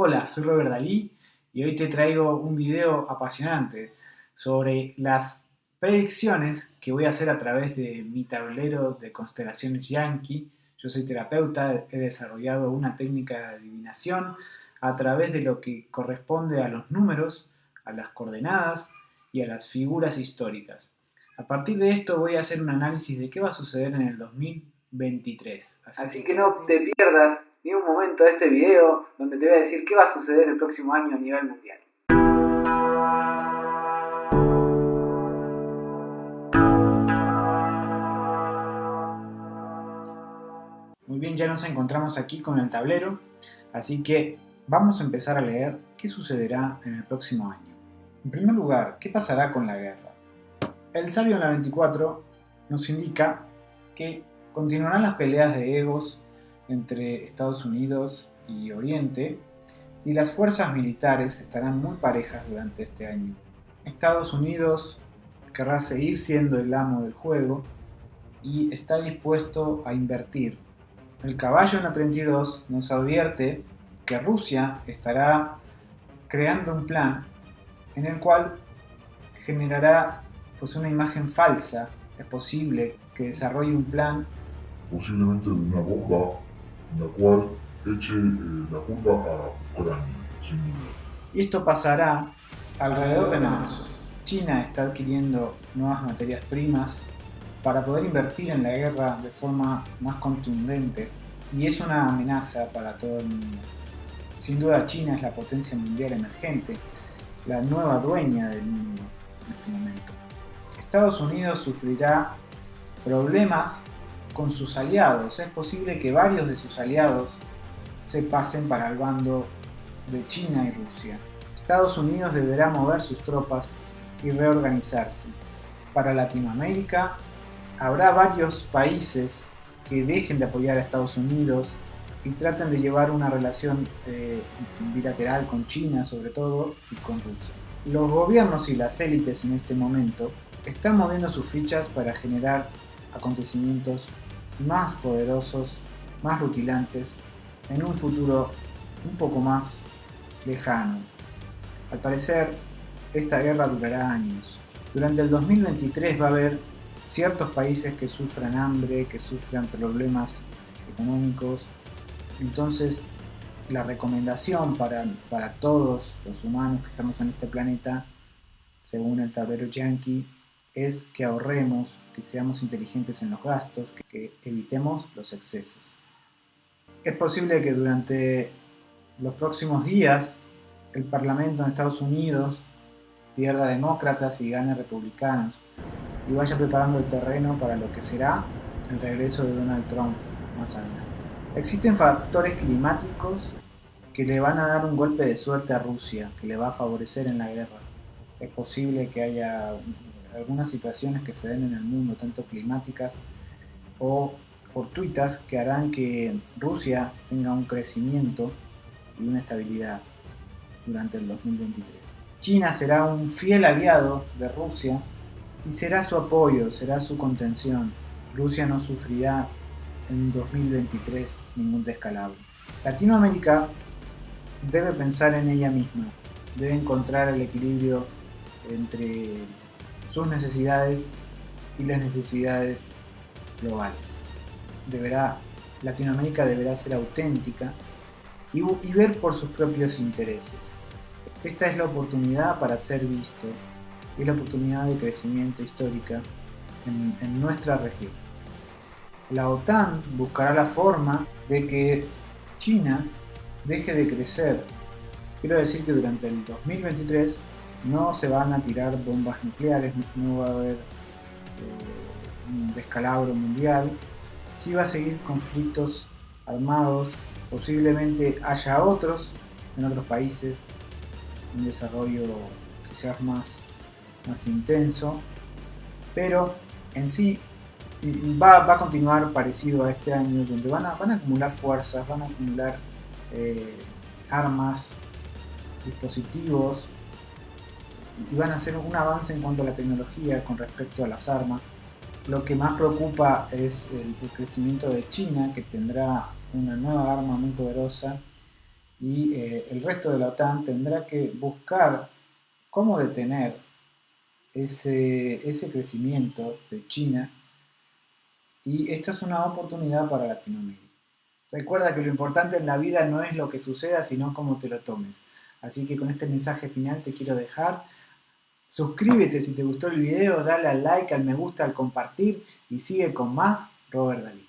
Hola, soy Robert Dalí y hoy te traigo un video apasionante sobre las predicciones que voy a hacer a través de mi tablero de constelaciones Yankee. Yo soy terapeuta, he desarrollado una técnica de adivinación a través de lo que corresponde a los números, a las coordenadas y a las figuras históricas. A partir de esto voy a hacer un análisis de qué va a suceder en el 2023. Así, que, no te pierdas ni un momento de este video donde te voy a decir qué va a suceder el próximo año a nivel mundial. Muy bien, ya nos encontramos aquí con el tablero, así que vamos a empezar a leer qué sucederá en el próximo año. En primer lugar, ¿qué pasará con la guerra? El sabio en la 24 nos indica que continuarán las peleas de egos entre Estados Unidos y Oriente y las fuerzas militares estarán muy parejas durante este año. Estados Unidos querrá seguir siendo el amo del juego y está dispuesto a invertir. El caballo en la 32 nos advierte que Rusia estará creando un plan en el cual generará pues una imagen falsa, es posible que desarrolle un plan posiblemente de una bomba la cual eche eh, la culpa a Ucrania, sin esto pasará alrededor de marzo. China está adquiriendo nuevas materias primas para poder invertir en la guerra de forma más contundente y es una amenaza para todo el mundo. Sin duda China es la potencia mundial emergente, la nueva dueña del mundo en este momento. Estados Unidos sufrirá problemas con sus aliados. Es posible que varios de sus aliados se pasen para el bando de China y Rusia. Estados Unidos deberá mover sus tropas y reorganizarse. Para Latinoamérica habrá varios países que dejen de apoyar a Estados Unidos y traten de llevar una relación eh, bilateral con China sobre todo y con Rusia. Los gobiernos y las élites en este momento están moviendo sus fichas para generar acontecimientos más poderosos, más rutilantes, en un futuro un poco más lejano. Al parecer, esta guerra durará años. Durante el 2023 va a haber ciertos países que sufran hambre, que sufran problemas económicos. Entonces, la recomendación para, para todos los humanos que estamos en este planeta, según el tablero Yankee, es que ahorremos, que seamos inteligentes en los gastos, que, evitemos los excesos. Es posible que durante los próximos días el Parlamento en Estados Unidos pierda demócratas y gane republicanos y vaya preparando el terreno para lo que será el regreso de Donald Trump más adelante. Existen factores climáticos que le van a dar un golpe de suerte a Rusia, que le va a favorecer en la guerra. Es posible que haya algunas situaciones que se den en el mundo, tanto climáticas o fortuitas, que harán que Rusia tenga un crecimiento y una estabilidad durante el 2023. China será un fiel aliado de Rusia y será su apoyo, será su contención. Rusia no sufrirá en 2023 ningún descalabro. Latinoamérica debe pensar en ella misma, debe encontrar el equilibrio entre sus necesidades y las necesidades globales. Deberá, Latinoamérica deberá ser auténtica y, ver por sus propios intereses. Esta es la oportunidad para ser visto, y la oportunidad de crecimiento histórica en, en nuestra región. La OTAN buscará la forma de que China deje de crecer. Quiero decir que durante el 2023 no se van a tirar bombas nucleares, no va a haber eh, un descalabro mundial, sí va a seguir conflictos armados, posiblemente haya otros en otros países, un desarrollo quizás más, más intenso, pero en sí va, va, a continuar parecido a este año, donde van a, van a acumular fuerzas, van a acumular eh, armas, dispositivos, y van a hacer un avance en cuanto a la tecnología con respecto a las armas. Lo que más preocupa es el, crecimiento de China, que tendrá una nueva arma muy poderosa y eh, el resto de la OTAN tendrá que buscar cómo detener ese, ese crecimiento de China y esto es una oportunidad para Latinoamérica. Recuerda que lo importante en la vida no es lo que suceda, sino cómo te lo tomes. Así que con este mensaje final te quiero dejar. Suscríbete si te gustó el video, dale al like, al me gusta, al compartir y sigue con más Robert Dalí.